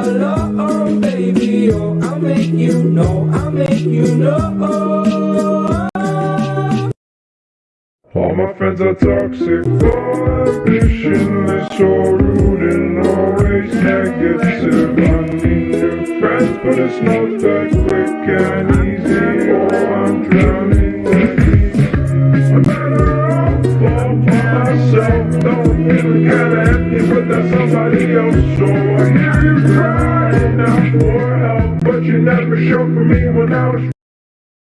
Baby, oh, I'll make you know, I'll make you know. All my friends are toxic, for ambitionless, so rude and always negative. I need new friends, but it's not that quick by. Don't feel kinda empty, but that's somebody else. So I hear you crying out for help, but you never showed for me when I was.